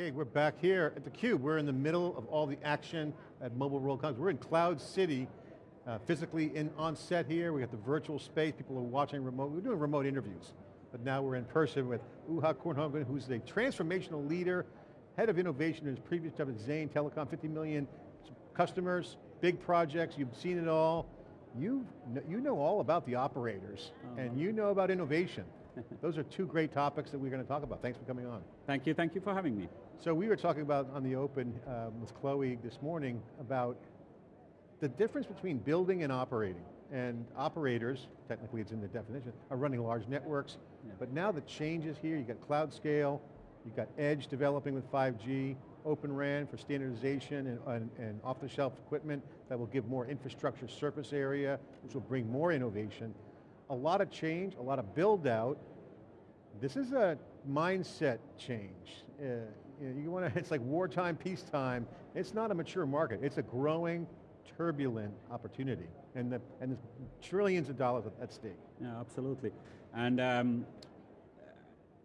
Okay, we're back here at theCUBE. We're in the middle of all the action at Mobile World Congress. We're in Cloud City, uh, physically in, on set here. We got the virtual space, people are watching remote. We're doing remote interviews, but now we're in person with Juha Kornhagen, who's the transformational leader, head of innovation in his previous job at Zain Telecom, 50 million customers, big projects, you've seen it all. You, you know all about the operators, -huh. and you know about innovation. Those are two great topics that we're going to talk about. Thanks for coming on. Thank you, thank you for having me. So we were talking about on the open um, with Chloe this morning about the difference between building and operating. And operators, technically it's in the definition, are running large networks, yeah. but now the changes here, you got cloud scale, you got edge developing with 5G, Open RAN for standardization and, and, and off-the-shelf equipment that will give more infrastructure surface area, which will bring more innovation a lot of change, a lot of build out. This is a mindset change. Uh, you, know, you want to, it's like wartime, peacetime. It's not a mature market. It's a growing, turbulent opportunity. And, the, and there's trillions of dollars at, stake. Yeah, absolutely. And um,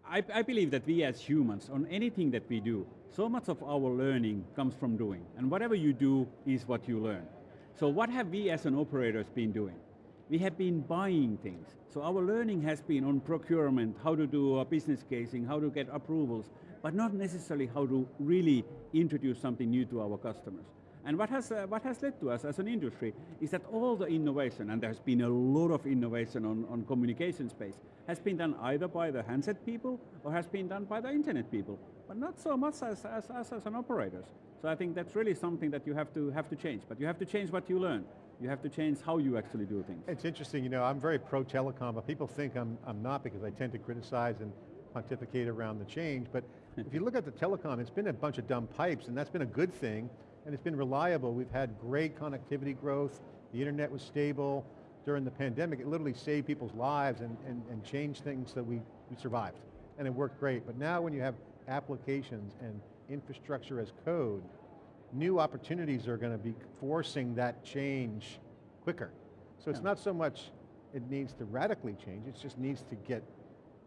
I, I, believe that we as humans, on anything that we do, so much of our learning comes from doing. And whatever you do is what you learn. So what have we as an operators been doing? we have been buying things. So our learning has been on procurement, how to do a business casing, how to get approvals, but not necessarily how to really introduce something new to our customers. And what has, uh, what has led to us as an industry is that all the innovation, and there's been a lot of innovation on, on communication space, has been done either by the handset people or has been done by the internet people, but not so much as, as, as, as an operators. So I think that's really something that you have to, have to change, but you have to change what you learn. You have to change how you actually do things. It's interesting, you know, I'm very pro-telecom, but people think I'm, I'm not because I tend to criticize and pontificate around the change, but if you look at the telecom, it's been a bunch of dumb pipes, and that's been a good thing, and it's been reliable. We've had great connectivity growth, the internet was stable. During the pandemic, it literally saved people's lives and, and, and changed things that we, we survived. And it worked great, but now when you have applications and infrastructure as code, new opportunities are going to be forcing that change quicker. So it's yeah. not so much it needs to radically change, it just needs to get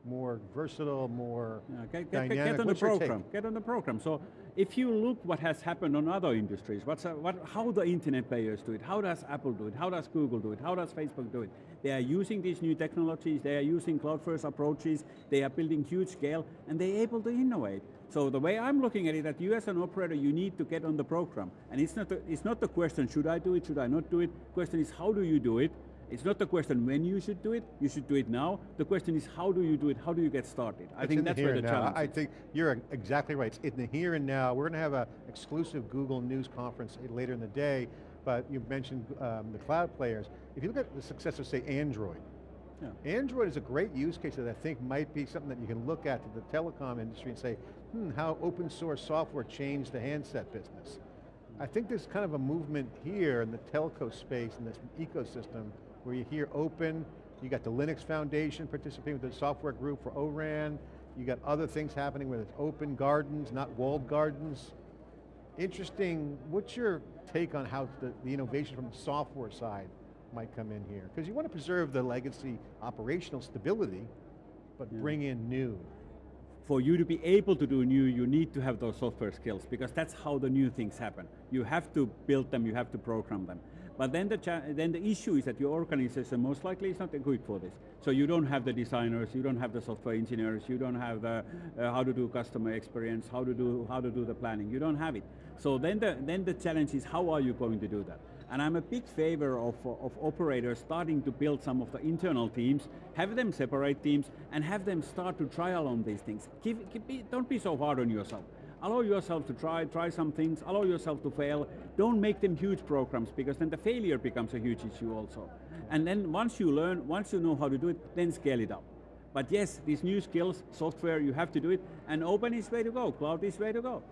more versatile, more yeah, get, get, dynamic. Get on What's the program, get on the program. So if you look what has happened on other industries, what's, uh, what, how the internet players do it, how does Apple do it, how does Google do it, how does Facebook do it? They are using these new technologies, they are using cloud first approaches, they are building huge scale, and they're able to innovate. So the way I'm looking at it, that you as an operator, you need to get on the program. And it's not, the, it's not the question, should I do it, should I not do it? The question is, how do you do it? It's not the question when you should do it, you should do it now. The question is how do you do it, how do you get started? I it's think that's where the now. challenge I think you're exactly right. It's in the here and now. We're going to have an exclusive Google News conference later in the day, but you mentioned um, the cloud players. If you look at the success of say Android, yeah. Android is a great use case that I think might be something that you can look at to the telecom industry and say, hmm, how open source software changed the handset business. I think there's kind of a movement here in the telco space, in this ecosystem, where you hear open, you got the Linux Foundation participating with the software group for ORAN, you got other things happening where it's open gardens, not walled gardens. Interesting, what's your take on how the, the innovation from the software side might come in here? Because you want to preserve the legacy operational stability, but yeah. bring in new. For you to be able to do new, you need to have those software skills because that's how the new things happen. You have to build them, you have to program them. But then the, then the issue is that your organization most likely is not equipped for this. So you don't have the designers, you don't have the software engineers, you don't have the uh, how to do customer experience, how to do how to do the planning. You don't have it. So then the then the challenge is how are you going to do that? And I'm a big favor of, of operators starting to build some of the internal teams, have them separate teams, and have them start to trial on these things. Keep, keep, don't be so hard on yourself allow yourself to try, try some things, allow yourself to fail. Don't make them huge programs because then the failure becomes a huge issue also. And then once you learn, once you know how to do it, then scale it up. But yes, these new skills, software, you have to do it, and open is way to go, cloud is way to go.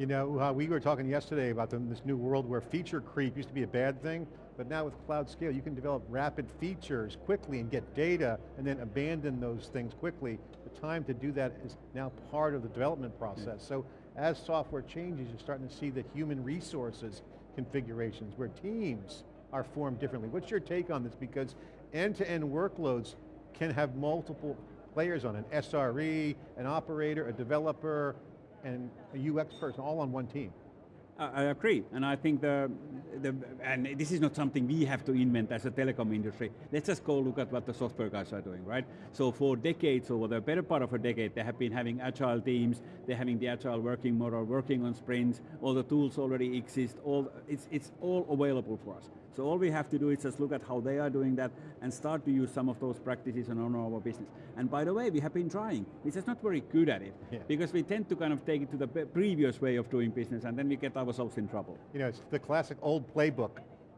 You know, uh, we were talking yesterday about the, this new world where feature creep used to be a bad thing, but now with cloud scale, you can develop rapid features quickly and get data, and then abandon those things quickly. The time to do that is now part of the development process. Yeah. So as software changes, you're starting to see the human resources configurations where teams are formed differently. What's your take on this? Because end-to-end -end workloads can have multiple players on an SRE, an operator, a developer, and a UX person all on one team. I agree, and I think the, the, and this is not something we have to invent as a telecom industry. Let's just go look at what the software guys are doing, right? So for decades, over the better part of a decade, they have been having agile teams, they're having the agile working model, working on sprints, all the tools already exist, all, it's, it's all available for us. So all we have to do is just look at how they are doing that and start to use some of those practices on our business. And by the way, we have been trying. We're just not very good at it yeah. because we tend to kind of take it to the previous way of doing business and then we get ourselves in trouble. You know, it's the classic old playbook.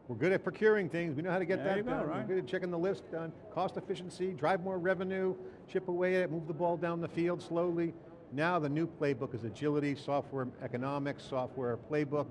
We're good at procuring things, we know how to get there that go, done. Right? We're good at checking the list done. Cost efficiency, drive more revenue, chip away at it, move the ball down the field slowly. Now the new playbook is agility, software economics, software playbook.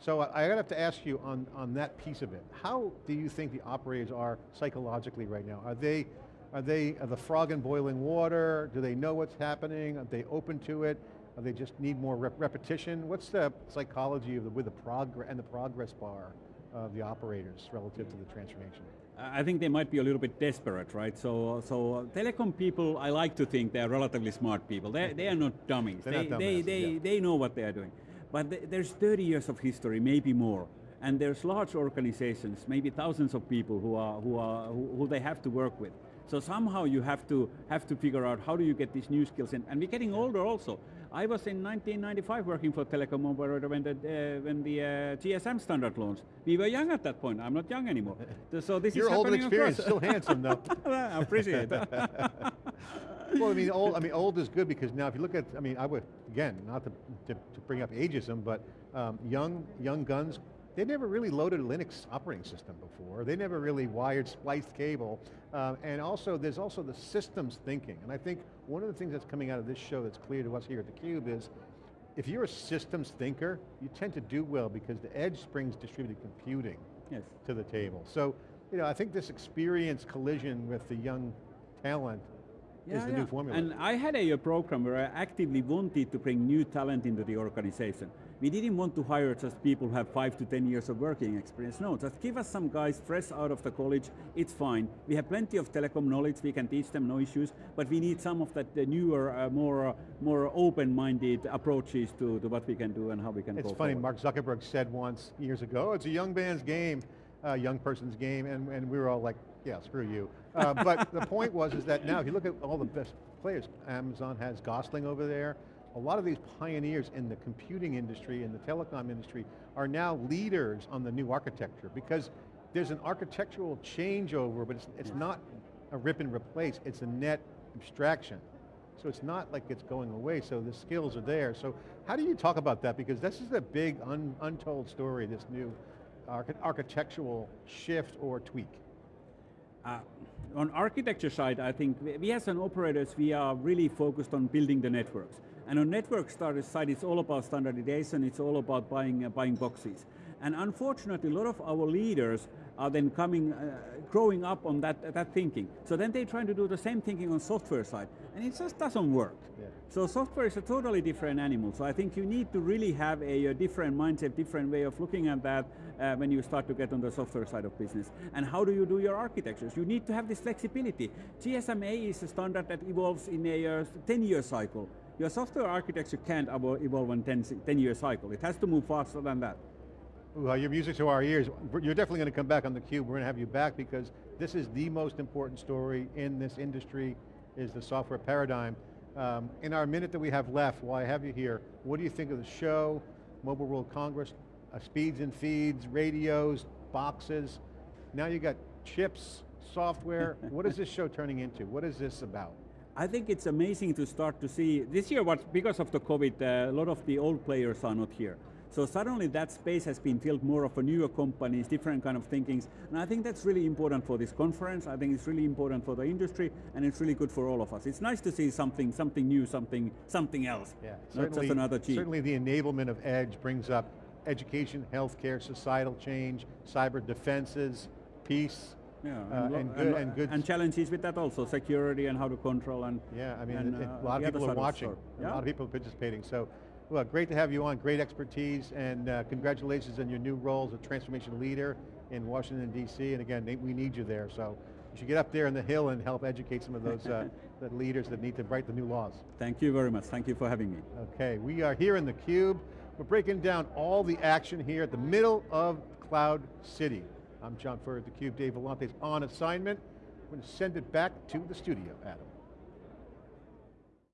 So I, have to ask you on, on that piece of it, how do you think the operators are psychologically right now? Are they, are they are the frog in boiling water? Do they know what's happening? Are they open to it? Or they just need more rep repetition? What's the psychology of the, with the progress and the progress bar of the operators relative to the transformation? I think they might be a little bit desperate, right? So, so telecom people, I like to think they're relatively smart people. They, they are not dummies. They're they, not they, they, yeah. they know what they are doing. But th there's 30 years of history, maybe more. And there's large organizations, maybe thousands of people who, are, who, are, who, who they have to work with. So somehow you have to, have to figure out how do you get these new skills in. And we're getting older also. I was in 1995 working for telecom operator when the, uh, when the uh, GSM standard launched. We were young at that point, I'm not young anymore. So this You're is old and experienced, across. still handsome though. I appreciate that. well, I mean, old. I mean, old is good because now, if you look at, I mean, I would again, not to, to, to bring up ageism, but um, young young guns, they never really loaded a Linux operating system before. They never really wired spliced cable, um, and also there's also the systems thinking. And I think one of the things that's coming out of this show that's clear to us here at theCUBE is, if you're a systems thinker, you tend to do well because the edge brings distributed computing yes. to the table. So, you know, I think this experience collision with the young talent yeah, is the yeah. new formula. And I had a, a, program where I actively wanted to bring new talent into the organization. We didn't want to hire just people who have five to 10 years of working experience. No, just give us some guys fresh out of the college, it's fine. We have plenty of telecom knowledge, we can teach them, no issues, but we need some of that the newer, uh, more, uh, more open-minded approaches to, to what we can do and how we can It's go funny, forward. Mark Zuckerberg said once, years ago, it's a young man's game, uh, young person's game, and, and we were all like, yeah, screw you. Uh, but the point was is that now, if you look at all the best players, Amazon has Gosling over there, a lot of these pioneers in the computing industry and the telecom industry are now leaders on the new architecture because there's an architectural changeover, but it's, it's not a rip and replace, it's a net abstraction. So it's not like it's going away, so the skills are there. So how do you talk about that? Because this is a big un, untold story, this new archi architectural shift or tweak. Uh, on architecture side, I think we, we as an operators, we are really focused on building the networks. And on network side, it's all about standardization, it's all about buying, uh, buying boxes. And unfortunately, a lot of our leaders are then coming, uh, growing up on that, that thinking. So then they're trying to do the same thinking on software side, and it just doesn't work. Yeah. So software is a totally different animal. So I think you need to really have a, a different mindset, different way of looking at that uh, when you start to get on the software side of business. And how do you do your architectures? You need to have this flexibility. GSMA is a standard that evolves in a 10-year cycle. Your software architecture can't evolve in 10-year cycle. It has to move faster than that. Well, your music to our ears. You're definitely going to come back on theCUBE. We're going to have you back because this is the most important story in this industry, is the software paradigm. Um, in our minute that we have left, while I have you here, what do you think of the show, Mobile World Congress, uh, speeds and feeds, radios, boxes, now you got chips, software. what is this show turning into? What is this about? I think it's amazing to start to see, this year what, because of the COVID, uh, a lot of the old players are not here. So suddenly that space has been filled more of a newer companies, different kind of thinkings, and I think that's really important for this conference, I think it's really important for the industry, and it's really good for all of us. It's nice to see something, something new, something, something else, yeah, not just another cheap. Certainly the enablement of Edge brings up education, healthcare, societal change, cyber defenses, peace, yeah, uh, and, and, good, and, good and challenges with that also security and how to control and yeah. I mean, and, uh, a lot of people are watching. Yeah. A lot of people participating. So, well, great to have you on. Great expertise and uh, congratulations on your new role as a transformation leader in Washington D.C. And again, we need you there. So. You should get up there in the hill and help educate some of those uh, the leaders that need to write the new laws. Thank you very much. Thank you for having me. Okay, we are here in theCUBE. We're breaking down all the action here at the middle of Cloud City. I'm John Furrier, theCUBE, Dave Vellante is on assignment. We're going to send it back to the studio, Adam.